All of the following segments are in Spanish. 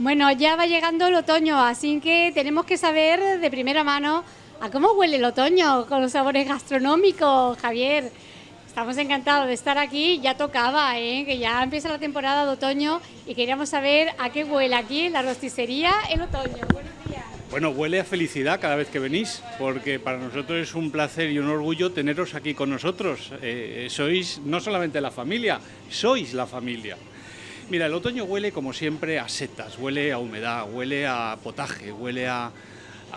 Bueno, ya va llegando el otoño, así que tenemos que saber de primera mano a cómo huele el otoño con los sabores gastronómicos, Javier. Estamos encantados de estar aquí, ya tocaba, ¿eh? que ya empieza la temporada de otoño y queríamos saber a qué huele aquí la rosticería el otoño. Buenos días. Bueno, huele a felicidad cada vez que venís, porque para nosotros es un placer y un orgullo teneros aquí con nosotros. Eh, sois no solamente la familia, sois la familia. Mira, el otoño huele como siempre a setas, huele a humedad, huele a potaje, huele a,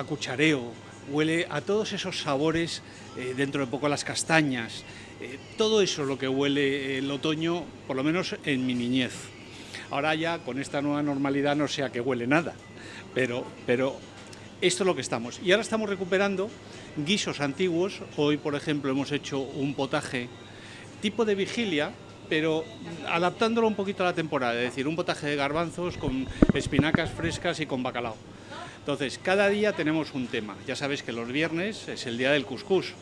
cuchareo, huele a todos esos sabores, eh, dentro de poco a las castañas. Eh, todo eso es lo que huele el otoño, por lo menos en mi niñez. Ahora ya con esta nueva normalidad no sé a huele nada, pero, pero esto es lo que estamos. Y ahora estamos recuperando guisos antiguos. Hoy, por ejemplo, hemos hecho un potaje tipo de vigilia, pero adaptándolo un poquito a la temporada, es decir, un potaje de garbanzos con espinacas frescas y con bacalao. Entonces, cada día tenemos un tema. Ya sabéis que los viernes es el día del cuscús.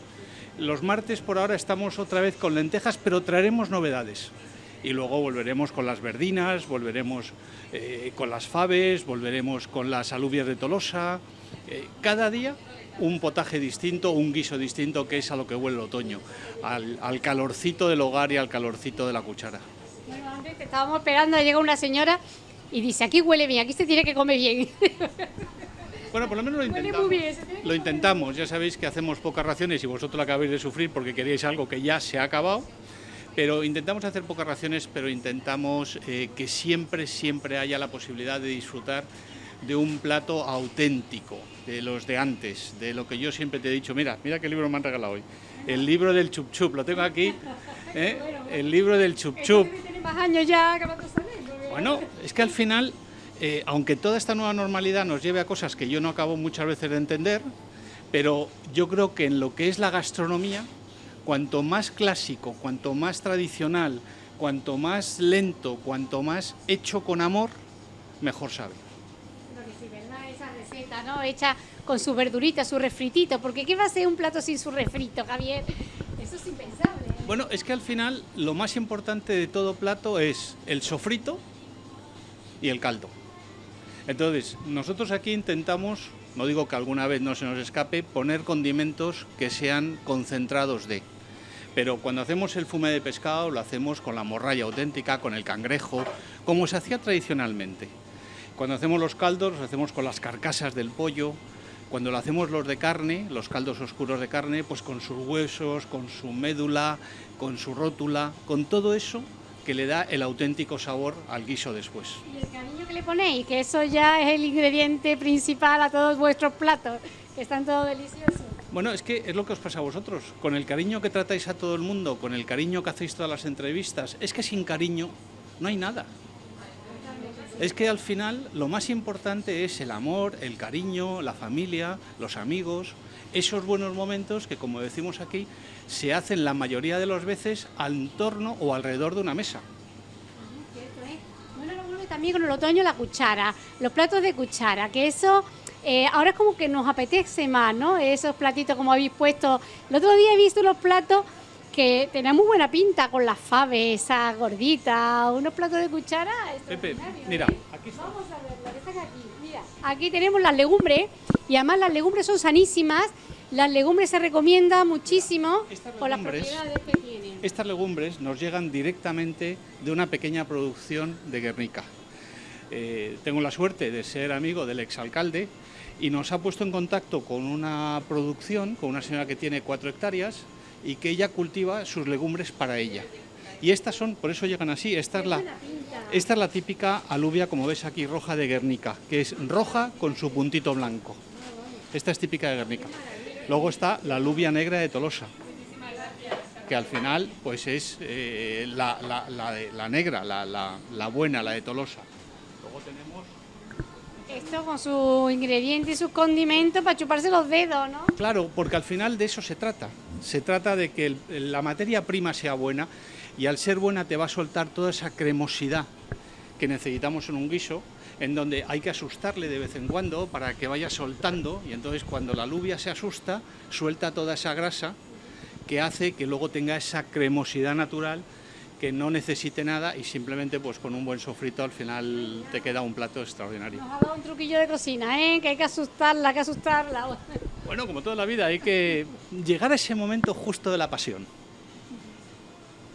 Los martes por ahora estamos otra vez con lentejas, pero traeremos novedades. Y luego volveremos con las verdinas, volveremos eh, con las faves, volveremos con las alubias de Tolosa. Eh, cada día un potaje distinto, un guiso distinto, que es a lo que huele el otoño, al, calorcito del hogar y al calorcito de la cuchara. Bueno, antes estábamos esperando, llega una señora y dice, aquí huele bien, aquí se tiene que comer bien. Bueno, por lo menos lo intentamos. lo intentamos, ya sabéis que hacemos pocas raciones y vosotros lo acabáis de sufrir porque queréis algo que ya se ha acabado, pero intentamos hacer pocas raciones, pero intentamos eh, que siempre, siempre haya la posibilidad de disfrutar de un plato auténtico, de los de antes, de lo que yo siempre te he dicho. Mira, mira qué libro me han regalado hoy. El libro del chup chup, lo tengo aquí. ¿eh? El libro del chup chup. Bueno, es que al final, eh, aunque toda esta nueva normalidad nos lleve a cosas que yo no acabo muchas veces de entender, pero yo creo que en lo que es la gastronomía, cuanto más clásico, cuanto más tradicional, cuanto más lento, cuanto más hecho con amor, mejor sabe. ¿No? Hecha con su verdurita, su refritito, porque ¿qué va a ser un plato sin su refrito, Javier? Eso es impensable. ¿eh? Bueno, es que al final lo más importante de todo plato es el sofrito y el caldo. Entonces, nosotros aquí intentamos, no digo que alguna vez no se nos escape, poner condimentos que sean concentrados de. Pero cuando hacemos el fume de pescado lo hacemos con la morralla auténtica, con el cangrejo, como se hacía tradicionalmente. Cuando hacemos los caldos, los hacemos con las carcasas del pollo. Cuando lo hacemos los de carne, los caldos oscuros de carne, pues con sus huesos, con su médula, con su rótula, con todo eso que le da el auténtico sabor al guiso después. Y el cariño que le ponéis, que eso ya es el ingrediente principal a todos vuestros platos, que están todos deliciosos. Bueno, es que es lo que os pasa a vosotros, con el cariño que tratáis a todo el mundo, con el cariño que hacéis todas las entrevistas, es que sin cariño no hay nada es que al final lo más importante es el amor, el cariño, la familia, los amigos, esos buenos momentos que, como decimos aquí, se hacen la mayoría de las veces al torno o alrededor de una mesa. ¿eh? Bueno, también con el otoño la cuchara, los platos de cuchara, que eso eh, ahora es como que nos apetece más, ¿no? Esos platitos como habéis puesto. El otro día he visto los platos que tenía muy buena pinta con las faves, esas gorditas, unos platos de cuchara. Pepe, mira, aquí Vamos a ver, que aquí. Mira, aquí tenemos las legumbres y además las legumbres son sanísimas. Las legumbres se recomienda muchísimo por las propiedades que tienen. Estas legumbres nos llegan directamente de una pequeña producción de Guernica. Eh, tengo la suerte de ser amigo del exalcalde y nos ha puesto en contacto con una producción, con una señora que tiene cuatro hectáreas, y que ella cultiva sus legumbres para ella. Y estas son, por eso llegan así, esta es la, esta es la típica alubia, como ves aquí, roja de Guernica, que es roja con su puntito blanco. Esta es típica de Guernica. Luego está la alubia negra de Tolosa, que al final pues es eh, la, la, negra, la, buena, la de Tolosa. Esto con su ingrediente y sus condimentos para chuparse los dedos, ¿no? Claro, porque al final de eso se trata. Se trata de que la materia prima sea buena y al ser buena te va a soltar toda esa cremosidad que necesitamos en un guiso, en donde hay que asustarle de vez en cuando para que vaya soltando y entonces cuando la alubia se asusta, suelta toda esa grasa que hace que luego tenga esa cremosidad natural que no necesite nada y simplemente pues con un buen sofrito al final te queda un plato extraordinario. Nos ha dado un truquillo de cocina, ¿eh? que hay que asustarla, hay que asustarla. Bueno, como toda la vida, hay que llegar a ese momento justo de la pasión.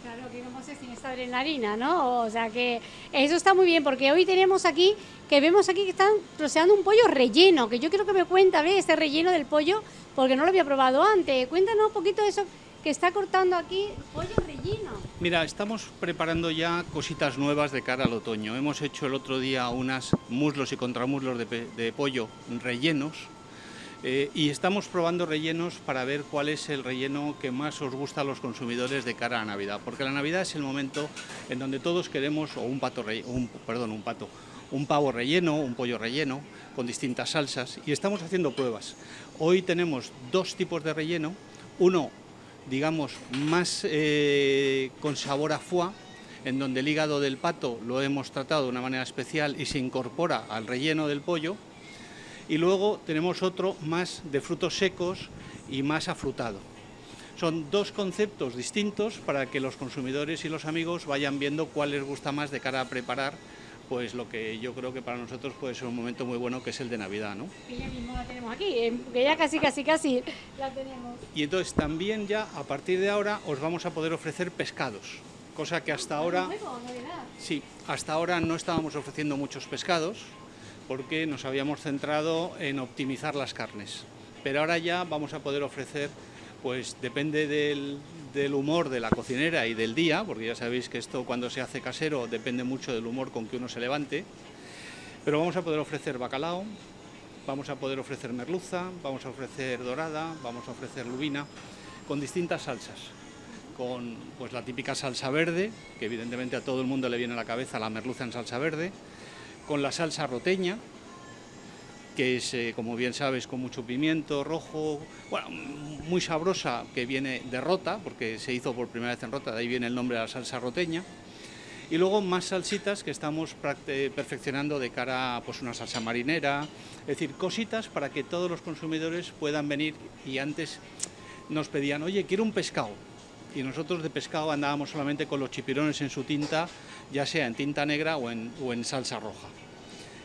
Claro, que no sé sin esta adrenalina, ¿no? O sea que eso está muy bien, porque hoy tenemos aquí, que vemos aquí que están troceando un pollo relleno, que yo quiero que me cuenta, ¿ves? Este relleno del pollo, porque no lo había probado antes. Cuéntanos un poquito de eso que está cortando aquí, pollo. Mira, estamos preparando ya cositas nuevas de cara al otoño. Hemos hecho el otro día unas muslos y contramuslos de, pollo rellenos, eh, y estamos probando rellenos para ver cuál es el relleno que más os gusta a los consumidores de cara a Navidad, porque la Navidad es el momento en donde todos queremos, o un pato, un, perdón, un pato, un pavo relleno, un pollo relleno, con distintas salsas, y estamos haciendo pruebas. Hoy tenemos dos tipos de relleno, uno, digamos, más eh, con sabor a foie, en donde el hígado del pato lo hemos tratado de una manera especial y se incorpora al relleno del pollo, y luego tenemos otro más de frutos secos y más afrutado. Son dos conceptos distintos para que los consumidores y los amigos vayan viendo cuál les gusta más de cara a preparar pues lo que yo creo que para nosotros puede ser un momento muy bueno que es el de Navidad, ¿no? Que ya mismo la tenemos aquí, eh, que ya casi, casi, casi la tenemos. Y entonces también ya a partir de ahora os vamos a poder ofrecer pescados, cosa que hasta ahora... Sí, hasta ahora no estábamos ofreciendo muchos pescados, porque nos habíamos centrado en optimizar las carnes. Pero ahora ya vamos a poder ofrecer, pues depende del, humor de la cocinera y del día, porque ya sabéis que esto cuando se hace casero depende mucho del humor con que uno se levante, pero vamos a poder ofrecer bacalao, vamos a poder ofrecer merluza, vamos a ofrecer dorada, vamos a ofrecer lubina, con distintas salsas. Con pues, la típica salsa verde, que evidentemente a todo el mundo le viene a la cabeza la merluza en salsa verde, con la salsa roteña, que es, eh, como bien sabes, con mucho pimiento rojo, bueno, muy sabrosa, que viene de Rota, porque se hizo por primera vez en Rota, de ahí viene el nombre de la salsa roteña. Y luego más salsitas que estamos perfeccionando de cara a pues, una salsa marinera, es decir, cositas para que todos los consumidores puedan venir y antes nos pedían, oye, quiero un pescado. Y nosotros de pescado andábamos solamente con los chipirones en su tinta, ya sea en tinta negra o en, o en salsa roja.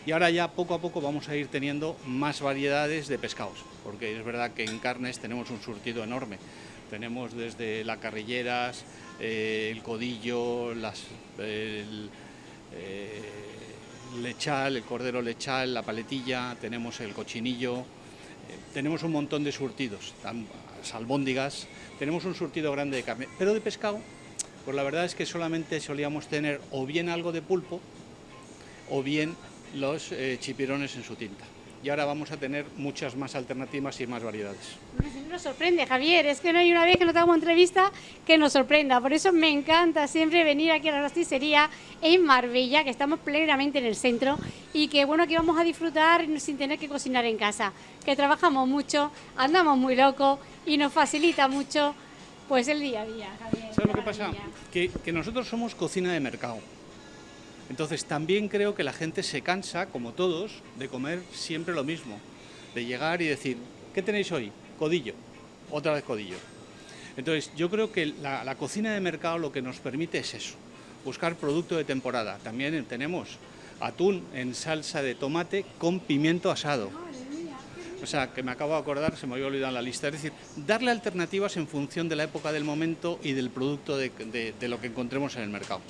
Y ahora ya poco a poco vamos a ir teniendo más variedades de pescados, porque es verdad que en carnes tenemos un surtido enorme. Tenemos desde las carrilleras, eh, el codillo, las, el eh, lechal, el cordero lechal, la paletilla, tenemos el cochinillo, eh, tenemos un montón de surtidos, salbóndigas, tenemos un surtido grande de carne, pero de pescado, pues la verdad es que solamente solíamos tener o bien algo de pulpo o bien los eh, chipirones en su tinta. Y ahora vamos a tener muchas más alternativas y más variedades. Nos sorprende, Javier, es que no hay una vez que no tengamos entrevista que nos sorprenda. Por eso me encanta siempre venir aquí a la rosticería en Marbella, que estamos plenamente en el centro y que bueno que vamos a disfrutar sin tener que cocinar en casa. Que trabajamos mucho, andamos muy locos y nos facilita mucho pues el día a día, Javier. ¿Sabes lo que pasa? que nosotros somos cocina de mercado. Entonces también creo que la gente se cansa, como todos, de comer siempre lo mismo, de llegar y decir, ¿qué tenéis hoy? Codillo, otra vez codillo. Entonces yo creo que la, cocina de mercado lo que nos permite es eso, buscar producto de temporada. También tenemos atún en salsa de tomate con pimiento asado. O sea, que me acabo de acordar, se me había olvidado la lista. Es decir, darle alternativas en función de la época del momento y del producto de lo que encontremos en el mercado.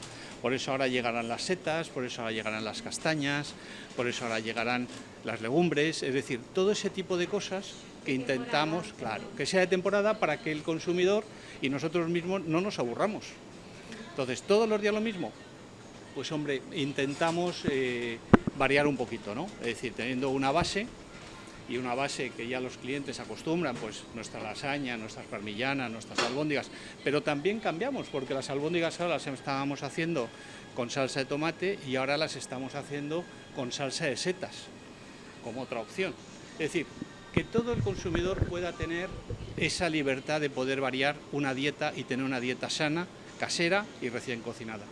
Por eso ahora llegarán las setas, por eso ahora llegarán las castañas, por eso ahora llegarán las legumbres, es decir, todo ese tipo de cosas que intentamos, claro, que sea de temporada para que el consumidor y nosotros mismos no nos aburramos. Entonces, ¿todos los días lo mismo? Pues hombre, intentamos eh, variar un poquito, ¿no? Es decir, teniendo una base y una base que ya los clientes acostumbran, pues nuestra lasaña, nuestras parmillanas, nuestras albóndigas, pero también cambiamos, porque las albóndigas ahora las estábamos haciendo con salsa de tomate y ahora las estamos haciendo con salsa de setas, como otra opción. Es decir, que todo el consumidor pueda tener esa libertad de poder variar una dieta y tener una dieta sana, casera y recién cocinada.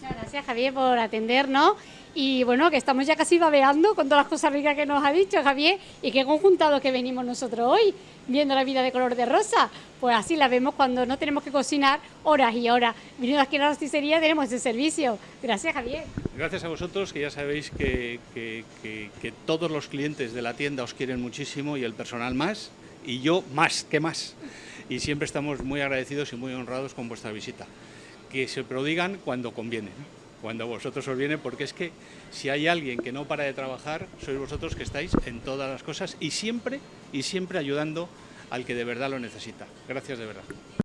Muchas gracias, Javier, por atendernos. Y bueno, que estamos ya casi babeando con todas las cosas ricas que nos ha dicho Javier y qué conjuntados que venimos nosotros hoy, viendo la vida de color de rosa. Pues así la vemos cuando no tenemos que cocinar horas y horas. Viniendo aquí a la rosticería tenemos ese servicio. Gracias, Javier. Gracias a vosotros, que ya sabéis que, que todos los clientes de la tienda os quieren muchísimo y el personal más, y yo más, que más. Y siempre estamos muy agradecidos y muy honrados con vuestra visita. Que se prodigan cuando conviene cuando a vosotros os viene, porque es que si hay alguien que no para de trabajar, sois vosotros que estáis en todas las cosas y siempre, y siempre ayudando al que de verdad lo necesita. Gracias de verdad.